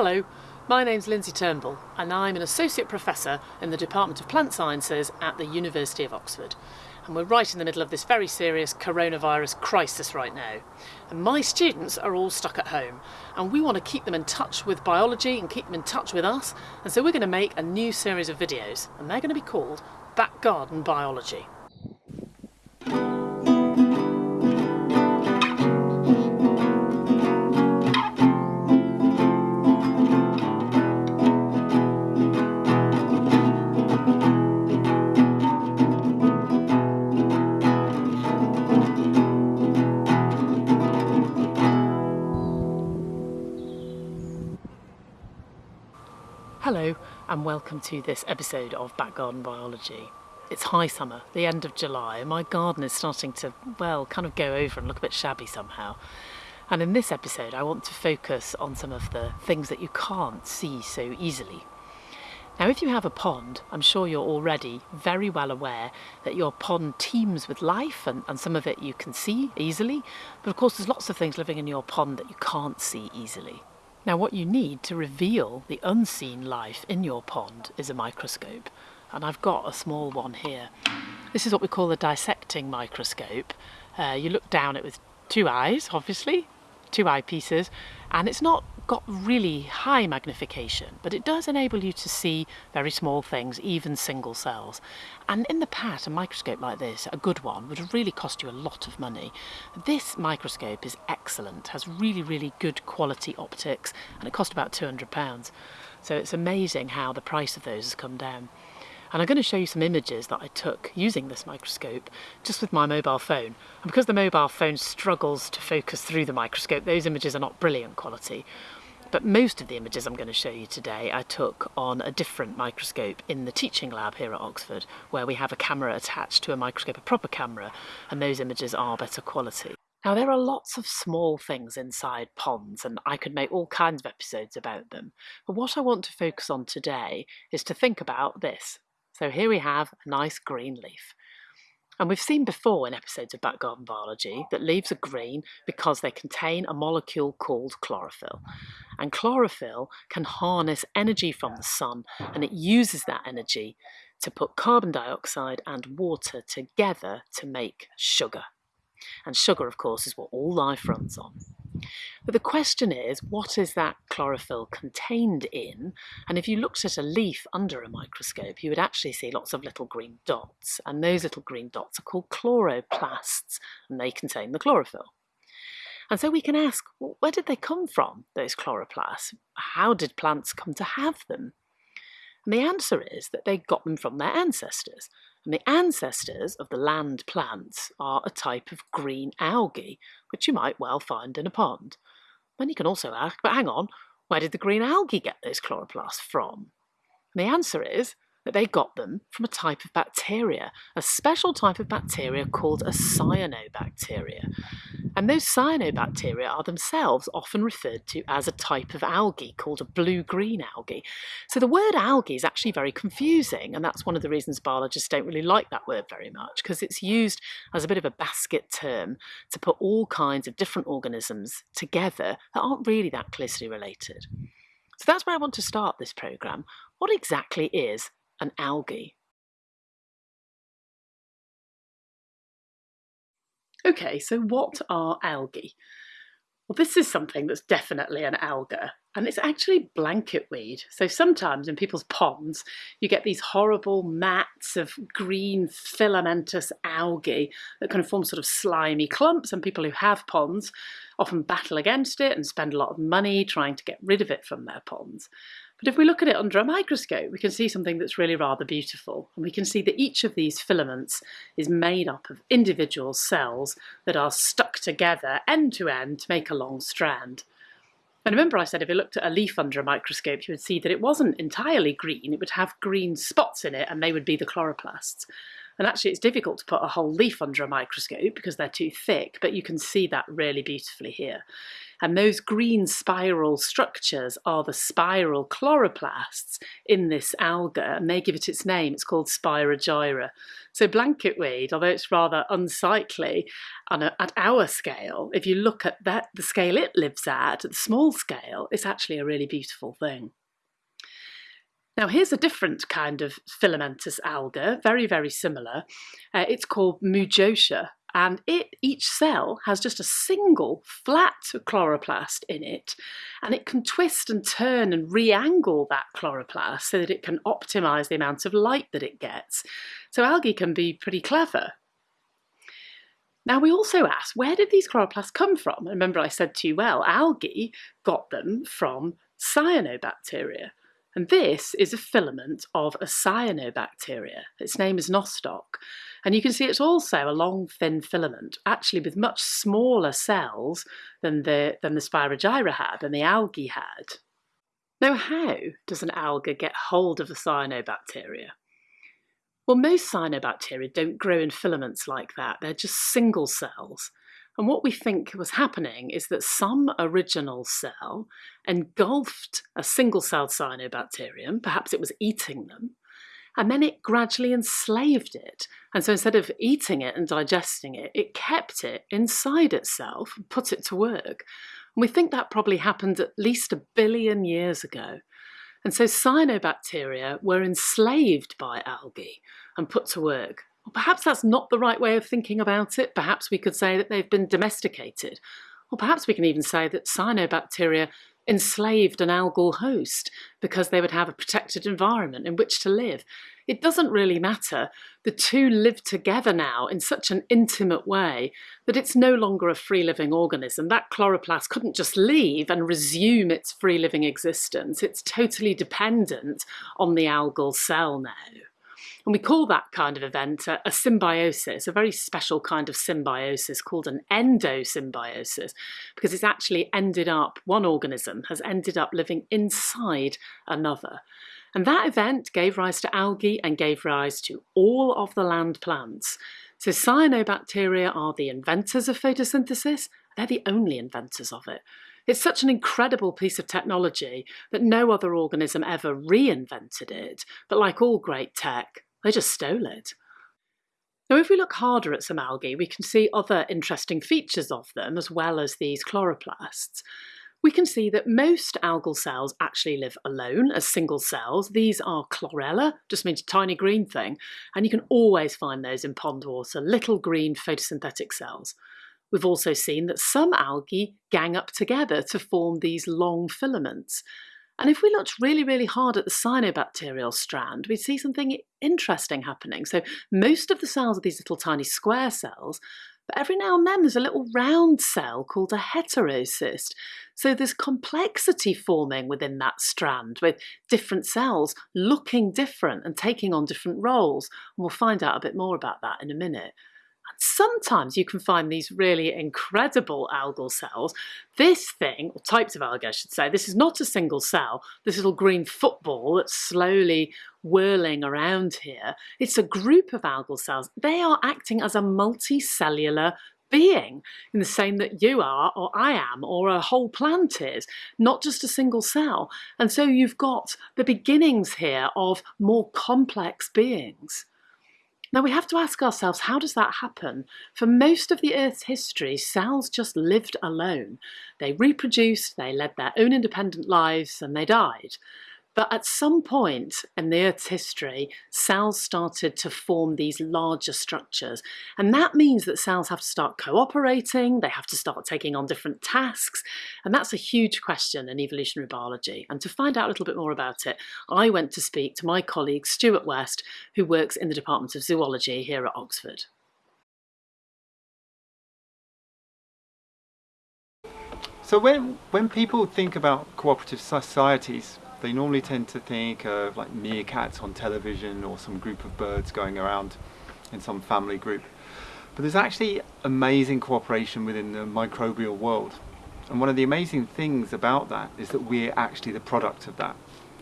Hello, my name's Lindsay Turnbull and I'm an Associate Professor in the Department of Plant Sciences at the University of Oxford. And we're right in the middle of this very serious coronavirus crisis right now. And my students are all stuck at home and we want to keep them in touch with biology and keep them in touch with us. And so we're going to make a new series of videos and they're going to be called Back Garden Biology. And welcome to this episode of Back Garden Biology. It's high summer, the end of July, and my garden is starting to, well, kind of go over and look a bit shabby somehow. And in this episode I want to focus on some of the things that you can't see so easily. Now if you have a pond, I'm sure you're already very well aware that your pond teems with life and, and some of it you can see easily, but of course there's lots of things living in your pond that you can't see easily. Now what you need to reveal the unseen life in your pond is a microscope and I've got a small one here. This is what we call a dissecting microscope. Uh, you look down it with two eyes obviously, two eyepieces and it's not got really high magnification, but it does enable you to see very small things, even single cells. And in the past, a microscope like this, a good one, would really cost you a lot of money. This microscope is excellent, has really, really good quality optics, and it cost about £200. So it's amazing how the price of those has come down. And I'm going to show you some images that I took using this microscope just with my mobile phone. And because the mobile phone struggles to focus through the microscope, those images are not brilliant quality. But most of the images I'm going to show you today I took on a different microscope in the teaching lab here at Oxford, where we have a camera attached to a microscope, a proper camera, and those images are better quality. Now there are lots of small things inside ponds and I could make all kinds of episodes about them, but what I want to focus on today is to think about this, so here we have a nice green leaf. And we've seen before in episodes of Back Garden Biology that leaves are green because they contain a molecule called chlorophyll. And chlorophyll can harness energy from the sun and it uses that energy to put carbon dioxide and water together to make sugar. And sugar, of course, is what all life runs on. But the question is, what is that chlorophyll contained in? And if you looked at a leaf under a microscope, you would actually see lots of little green dots. And those little green dots are called chloroplasts, and they contain the chlorophyll. And so we can ask, well, where did they come from, those chloroplasts? How did plants come to have them? And the answer is that they got them from their ancestors. And the ancestors of the land plants are a type of green algae, which you might well find in a pond. Then you can also ask, but hang on, where did the green algae get those chloroplasts from? And the answer is that they got them from a type of bacteria, a special type of bacteria called a cyanobacteria. And those cyanobacteria are themselves often referred to as a type of algae called a blue-green algae. So the word algae is actually very confusing, and that's one of the reasons biologists don't really like that word very much, because it's used as a bit of a basket term to put all kinds of different organisms together that aren't really that closely related. So that's where I want to start this programme. What exactly is an algae? Okay, so what are algae? Well, this is something that's definitely an alga, and it's actually blanket weed. So sometimes in people's ponds, you get these horrible mats of green filamentous algae that kind of form sort of slimy clumps, and people who have ponds often battle against it and spend a lot of money trying to get rid of it from their ponds. But if we look at it under a microscope, we can see something that's really rather beautiful. And we can see that each of these filaments is made up of individual cells that are stuck together end to end to make a long strand. And remember I said if you looked at a leaf under a microscope, you would see that it wasn't entirely green. It would have green spots in it and they would be the chloroplasts. And actually, it's difficult to put a whole leaf under a microscope because they're too thick, but you can see that really beautifully here. And those green spiral structures are the spiral chloroplasts in this alga, and they give it its name. It's called Spirogyra. So blanketweed, although it's rather unsightly a, at our scale, if you look at that, the scale it lives at, at the small scale, it's actually a really beautiful thing. Now here's a different kind of filamentous alga, very, very similar. Uh, it's called Mougeotia and it each cell has just a single flat chloroplast in it and it can twist and turn and re-angle that chloroplast so that it can optimize the amount of light that it gets. So algae can be pretty clever. Now we also asked, where did these chloroplasts come from? Remember I said to you, well, algae got them from cyanobacteria. And this is a filament of a cyanobacteria. Its name is nostoc. And you can see it's also a long, thin filament, actually with much smaller cells than the, than the Spirogyra had and the algae had. Now, how does an alga get hold of a cyanobacteria? Well, most cyanobacteria don't grow in filaments like that. They're just single cells. And what we think was happening is that some original cell engulfed a single celled cyanobacterium, perhaps it was eating them, and then it gradually enslaved it. And so instead of eating it and digesting it, it kept it inside itself and put it to work. And we think that probably happened at least a billion years ago. And so cyanobacteria were enslaved by algae and put to work. Well, perhaps that's not the right way of thinking about it. Perhaps we could say that they've been domesticated. Or perhaps we can even say that cyanobacteria enslaved an algal host because they would have a protected environment in which to live. It doesn't really matter. The two live together now in such an intimate way that it's no longer a free living organism. That chloroplast couldn't just leave and resume its free living existence. It's totally dependent on the algal cell now. And we call that kind of event a, a, symbiosis, a very special kind of symbiosis called an endosymbiosis, because it's actually ended up, one organism has ended up living inside another. And that event gave rise to algae and gave rise to all of the land plants. So cyanobacteria are the inventors of photosynthesis. They're the only inventors of it. It's such an incredible piece of technology that no other organism ever reinvented it. But like all great tech, they just stole it. Now, if we look harder at some algae, we can see other interesting features of them, as well as these chloroplasts. We can see that most algal cells actually live alone as single cells. These are chlorella, just means tiny green thing, and you can always find those in pond water, little green photosynthetic cells. We've also seen that some algae gang up together to form these long filaments. And if we looked really, really hard at the cyanobacterial strand, we'd see something interesting happening. So most of the cells are these little tiny square cells, but every now and then there's a little round cell called a heterocyst. So there's complexity forming within that strand with different cells looking different and taking on different roles. And we'll find out a bit more about that in a minute. Sometimes you can find these really incredible algal cells. This thing, or types of algae I should say, this is not a single cell, this little green football that's slowly whirling around here. It's a group of algal cells. They are acting as a multicellular being in the same that you are or I am or a whole plant is, not just a single cell. And so you've got the beginnings here of more complex beings. Now we have to ask ourselves, how does that happen? For most of the Earth's history, cells just lived alone. They reproduced, they led their own independent lives, and they died. But at some point in the Earth's history, cells started to form these larger structures. And that means that cells have to start cooperating, they have to start taking on different tasks. And that's a huge question in evolutionary biology. And to find out a little bit more about it, I went to speak to my colleague Stuart West, who works in the Department of Zoology here at Oxford. So when, when people think about cooperative societies, they normally tend to think of like meerkats on television or some group of birds going around in some family group. But there's actually amazing cooperation within the microbial world. And one of the amazing things about that is that we're actually the product of that.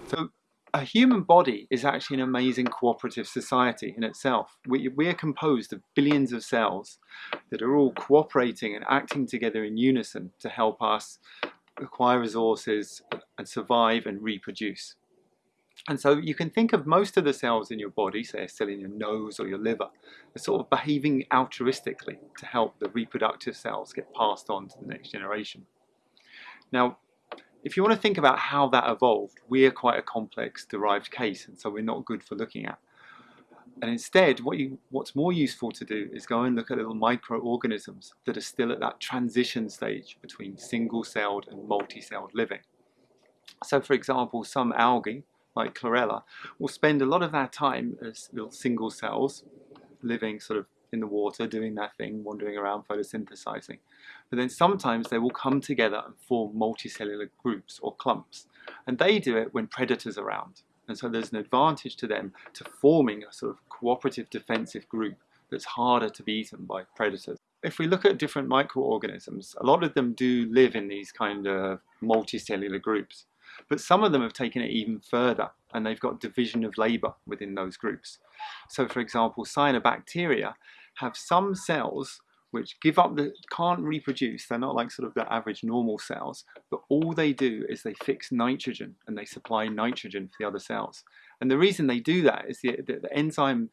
So a human body is actually an amazing cooperative society in itself. We, we, are composed of billions of cells that are all cooperating and acting together in unison to help us acquire resources and survive and reproduce. And so you can think of most of the cells in your body, say a cell in your nose or your liver, as sort of behaving altruistically to help the reproductive cells get passed on to the next generation. Now, if you want to think about how that evolved, we are quite a complex derived case, and so we're not good for looking at. And instead, what you, what's more useful to do is go and look at little microorganisms that are still at that transition stage between single-celled and multi-celled living. So for example, some algae, like chlorella, will spend a lot of their time as little single cells, living sort of in the water, doing their thing, wandering around photosynthesizing. But then sometimes they will come together and form multicellular groups or clumps. And they do it when predators are around. And so there's an advantage to them to forming a sort of cooperative defensive group that's harder to be eaten by predators. If we look at different microorganisms, a lot of them do live in these kind of multicellular groups. But some of them have taken it even further and they've got division of labour within those groups. So for example, cyanobacteria have some cells which give up the can't reproduce. They're not like sort of the average normal cells but all they do is they fix nitrogen and they supply nitrogen for the other cells. And the reason they do that is the, the, the enzyme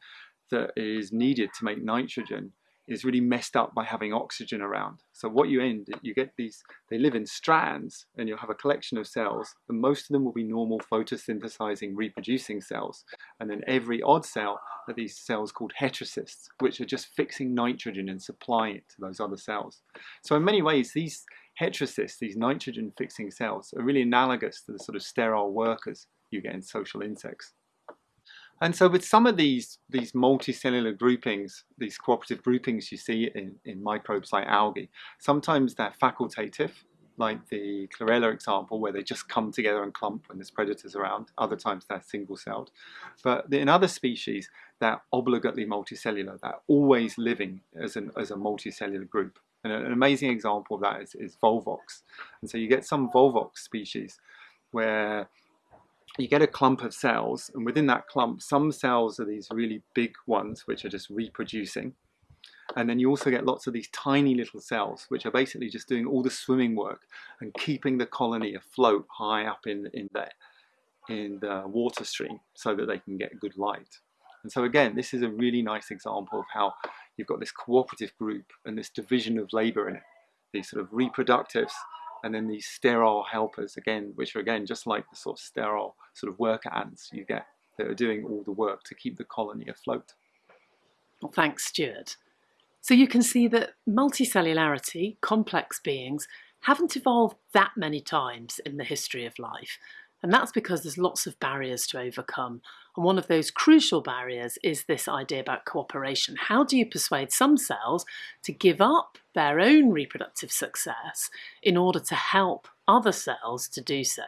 that is needed to make nitrogen is really messed up by having oxygen around. So what you end, you get these, they live in strands and you'll have a collection of cells and most of them will be normal photosynthesizing reproducing cells. And then every odd cell are these cells called heterocysts, which are just fixing nitrogen and supplying it to those other cells. So in many ways, these heterocysts, these nitrogen fixing cells, are really analogous to the sort of sterile workers you get in social insects. And so with some of these, these multicellular groupings, these cooperative groupings you see in, in microbes like algae, sometimes they're facultative, like the chlorella example, where they just come together and clump when there's predators around. Other times they're single-celled. But in other species, they're obligately multicellular. They're always living as, an, as a multicellular group. And an amazing example of that is, is Volvox. And so you get some Volvox species where you get a clump of cells and within that clump some cells are these really big ones which are just reproducing and then you also get lots of these tiny little cells which are basically just doing all the swimming work and keeping the colony afloat high up in, in, the, in the water stream so that they can get good light. And so again, this is a really nice example of how you've got this cooperative group and this division of labour in it. These sort of reproductives and then these sterile helpers again, which are again just like the sort of sterile sort of worker ants you get that are doing all the work to keep the colony afloat. Well, thanks, Stuart. So you can see that multicellularity, complex beings, haven't evolved that many times in the history of life. And that's because there's lots of barriers to overcome. And one of those crucial barriers is this idea about cooperation. How do you persuade some cells to give up their own reproductive success in order to help other cells to do so?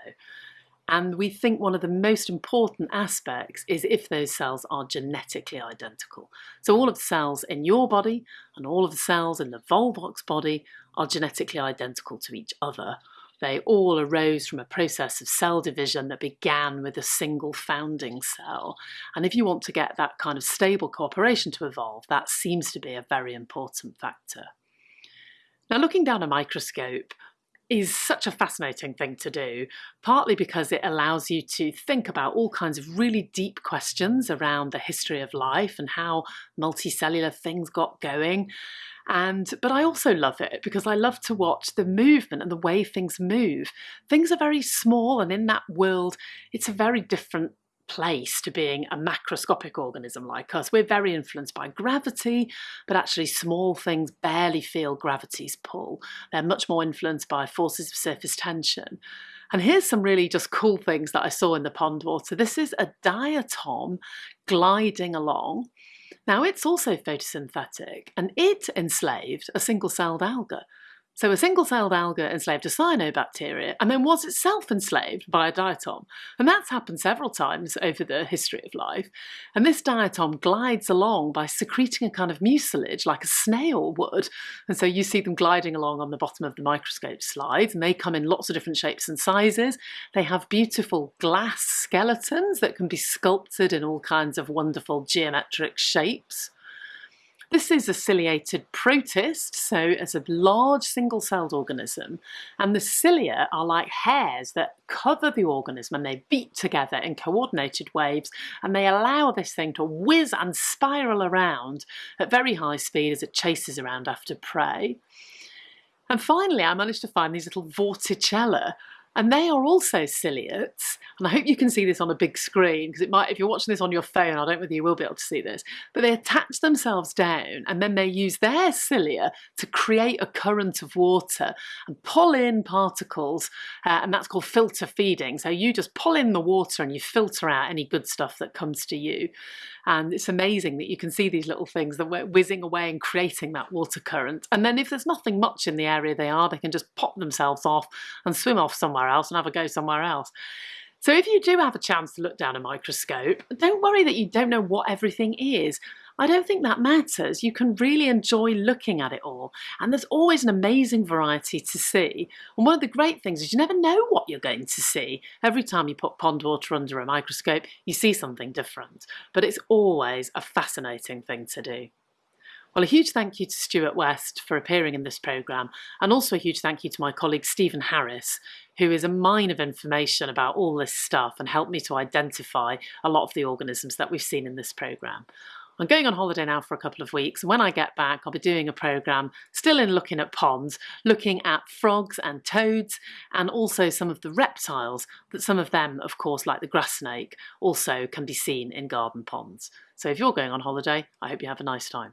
And we think one of the most important aspects is if those cells are genetically identical. So all of the cells in your body and all of the cells in the Volvox body are genetically identical to each other. They all arose from a process of cell division that began with a single founding cell. And if you want to get that kind of stable cooperation to evolve, that seems to be a very important factor. Now, looking down a microscope, is such a fascinating thing to do, partly because it allows you to think about all kinds of really deep questions around the history of life and how multicellular things got going, and but I also love it because I love to watch the movement and the way things move. Things are very small and in that world it's a very different place to being a macroscopic organism like us. We're very influenced by gravity, but actually small things barely feel gravity's pull. They're much more influenced by forces of surface tension. And here's some really just cool things that I saw in the pond water. This is a diatom gliding along now it's also photosynthetic and it enslaved a single-celled alga. So a single-celled alga enslaved a cyanobacteria and then was itself enslaved by a diatom. And that's happened several times over the history of life. And this diatom glides along by secreting a kind of mucilage like a snail would. And so you see them gliding along on the bottom of the microscope slides and they come in lots of different shapes and sizes. They have beautiful glass skeletons that can be sculpted in all kinds of wonderful geometric shapes. This is a ciliated protist, so it's a large single-celled organism, and the cilia are like hairs that cover the organism and they beat together in coordinated waves and they allow this thing to whiz and spiral around at very high speed as it chases around after prey. And finally, I managed to find these little vorticella, and they are also ciliates. And I hope you can see this on a big screen because it might, if you're watching this on your phone, I don't know whether you will be able to see this, but they attach themselves down and then they use their cilia to create a current of water and pull in particles. Uh, and that's called filter feeding. So you just pull in the water and you filter out any good stuff that comes to you. And it's amazing that you can see these little things that were whizzing away and creating that water current. And then if there's nothing much in the area they are, they can just pop themselves off and swim off somewhere else and have a go somewhere else. So if you do have a chance to look down a microscope, don't worry that you don't know what everything is. I don't think that matters. You can really enjoy looking at it all. And there's always an amazing variety to see. And one of the great things is you never know what you're going to see. Every time you put pond water under a microscope, you see something different. But it's always a fascinating thing to do. Well, a huge thank you to Stuart West for appearing in this programme, and also a huge thank you to my colleague Stephen Harris, who is a mine of information about all this stuff and helped me to identify a lot of the organisms that we've seen in this programme. I'm going on holiday now for a couple of weeks. When I get back, I'll be doing a programme still in looking at ponds, looking at frogs and toads, and also some of the reptiles that some of them, of course, like the grass snake, also can be seen in garden ponds. So if you're going on holiday, I hope you have a nice time.